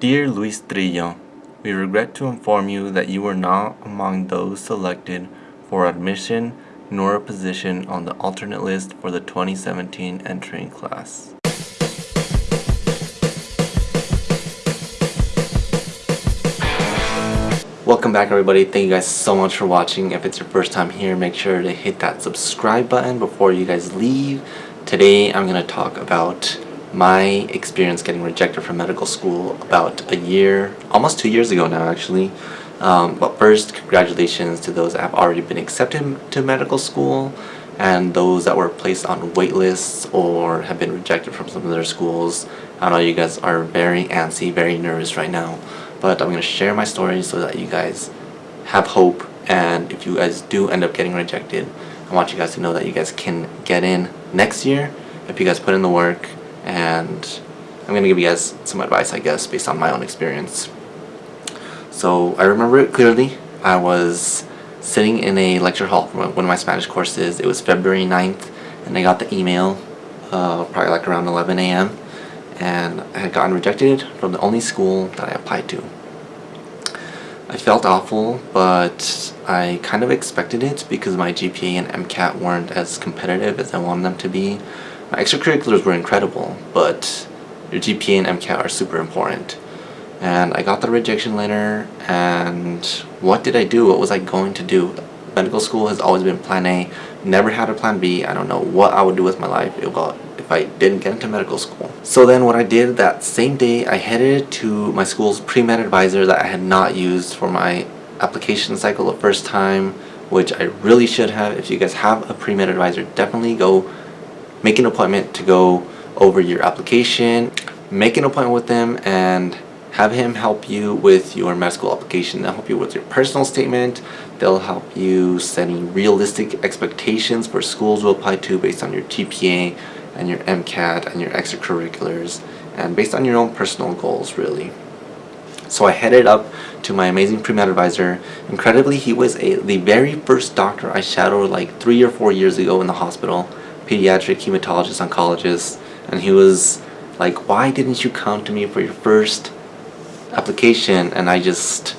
Dear Luis Trillo, we regret to inform you that you were not among those selected for admission nor a position on the alternate list for the 2017 entering class. Welcome back everybody, thank you guys so much for watching. If it's your first time here, make sure to hit that subscribe button before you guys leave. Today I'm going to talk about my experience getting rejected from medical school about a year, almost two years ago now actually. Um, but first, congratulations to those that have already been accepted to medical school and those that were placed on wait lists or have been rejected from some of their schools. I know you guys are very antsy, very nervous right now, but I'm going to share my story so that you guys have hope and if you guys do end up getting rejected, I want you guys to know that you guys can get in next year if you guys put in the work and I'm going to give you guys some advice I guess based on my own experience. So I remember it clearly. I was sitting in a lecture hall for one of my Spanish courses. It was February 9th and I got the email uh, probably like around 11 a.m. and I had gotten rejected from the only school that I applied to. I felt awful, but I kind of expected it because my GPA and MCAT weren't as competitive as I wanted them to be. My extracurriculars were incredible, but your GPA and MCAT are super important. And I got the rejection letter, and what did I do? What was I going to do? Medical school has always been plan A, never had a plan B. I don't know what I would do with my life if I didn't get into medical school. So then what I did that same day, I headed to my school's pre-med advisor that I had not used for my application cycle the first time, which I really should have. If you guys have a pre-med advisor, definitely go make an appointment to go over your application, make an appointment with them and have him help you with your med school application. They'll help you with your personal statement. They'll help you setting realistic expectations for schools to apply to based on your GPA and your MCAT and your extracurriculars and based on your own personal goals really. So I headed up to my amazing pre-med advisor. Incredibly, he was a, the very first doctor I shadowed like three or four years ago in the hospital pediatric hematologist oncologist and he was like why didn't you come to me for your first application? And I just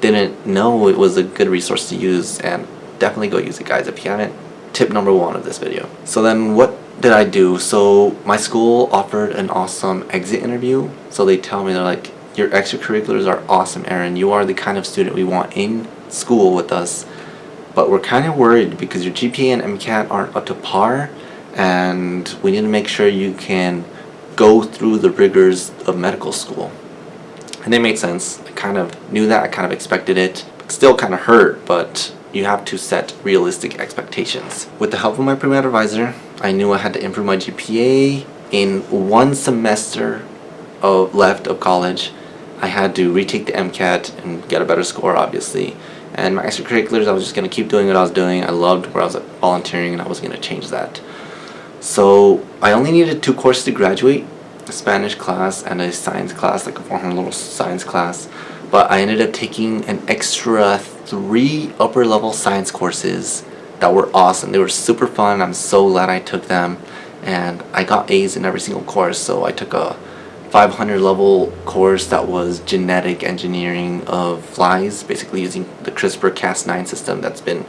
didn't know it was a good resource to use and definitely go use it guys. If you haven't tip number one of this video. So then what did I do? So my school offered an awesome exit interview. So they tell me they're like your extracurriculars are awesome Aaron you are the kind of student we want in school with us. But we're kind of worried because your GPA and MCAT aren't up to par and we need to make sure you can go through the rigors of medical school. And it made sense. I kind of knew that, I kind of expected it. Still kind of hurt, but you have to set realistic expectations. With the help of my pre-med advisor, I knew I had to improve my GPA. In one semester of left of college, I had to retake the MCAT and get a better score, obviously. And my extracurriculars, I was just going to keep doing what I was doing. I loved where I was volunteering and I was going to change that. So I only needed two courses to graduate, a Spanish class and a science class, like a 400 little science class. But I ended up taking an extra three upper level science courses that were awesome. They were super fun. I'm so glad I took them. And I got A's in every single course. So I took a 500 level course that was genetic engineering of flies, basically using the CRISPR-Cas9 system that's been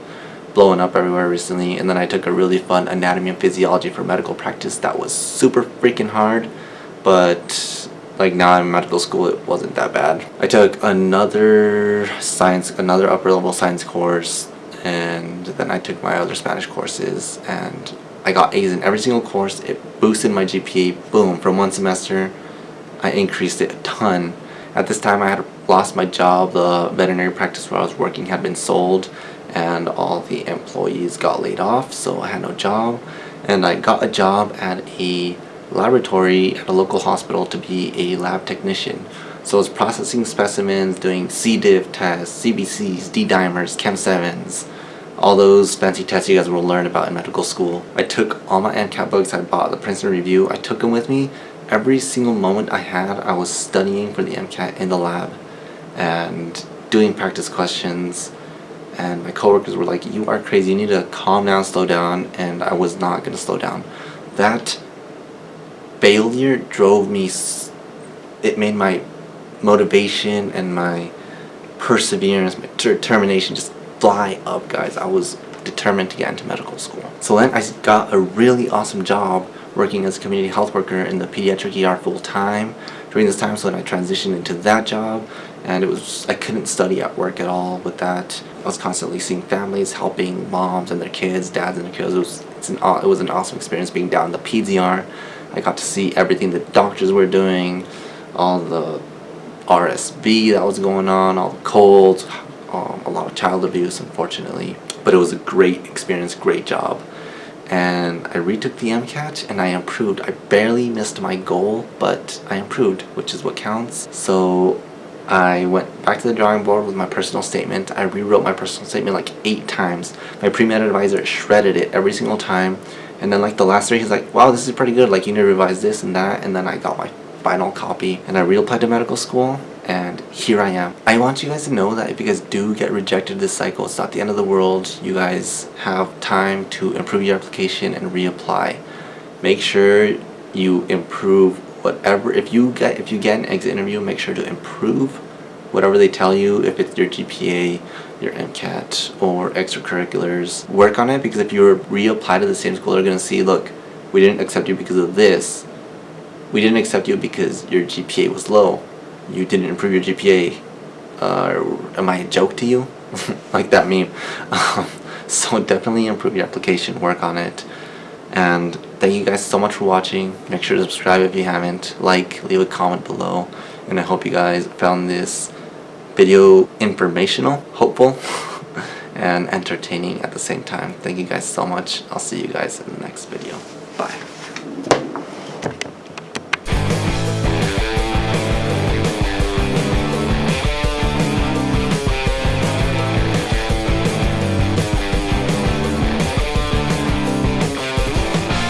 blowing up everywhere recently and then I took a really fun anatomy and physiology for medical practice that was super freaking hard but like now I'm in medical school it wasn't that bad. I took another science, another upper level science course and then I took my other Spanish courses and I got A's in every single course. It boosted my GPA, boom, from one semester I increased it a ton. At this time I had lost my job, the veterinary practice where I was working had been sold and all the employees got laid off so I had no job and I got a job at a laboratory at a local hospital to be a lab technician so I was processing specimens, doing C. diff tests, CBCs, D-dimers, Chem7s, all those fancy tests you guys will learn about in medical school. I took all my MCAT books I bought the Princeton Review, I took them with me. Every single moment I had, I was studying for the MCAT in the lab and doing practice questions, and my coworkers were like, you are crazy, you need to calm down, slow down, and I was not going to slow down. That failure drove me, it made my motivation and my perseverance, my determination just fly up, guys. I was determined to get into medical school. So then I got a really awesome job working as a community health worker in the pediatric ER full time during this time. So then I transitioned into that job and it was I couldn't study at work at all with that. I was constantly seeing families, helping moms and their kids, dads and their kids. It was it's an it was an awesome experience being down in the PDR. I got to see everything the doctors were doing, all the RSV that was going on, all the colds, um, a lot of child abuse, unfortunately. But it was a great experience, great job. And I retook the MCAT and I improved. I barely missed my goal, but I improved, which is what counts. So I went back to the drawing board with my personal statement. I rewrote my personal statement like eight times. My pre-med advisor shredded it every single time. And then like the last three, he's like, wow, this is pretty good. Like you need to revise this and that. And then I got my final copy and I reapplied to medical school and here I am. I want you guys to know that if you guys do get rejected this cycle, it's not the end of the world. You guys have time to improve your application and reapply. Make sure you improve whatever if you get if you get an exit interview, make sure to improve whatever they tell you if it's your GPA, your MCAT or extracurriculars. Work on it because if you reapply to the same school, they're gonna see, look, we didn't accept you because of this. We didn't accept you because your GPA was low you didn't improve your GPA. Uh, am I a joke to you? like that meme. Um, so definitely improve your application, work on it. And thank you guys so much for watching. Make sure to subscribe if you haven't. Like, leave a comment below. And I hope you guys found this video informational, hopeful, and entertaining at the same time. Thank you guys so much. I'll see you guys in the next video. Bye.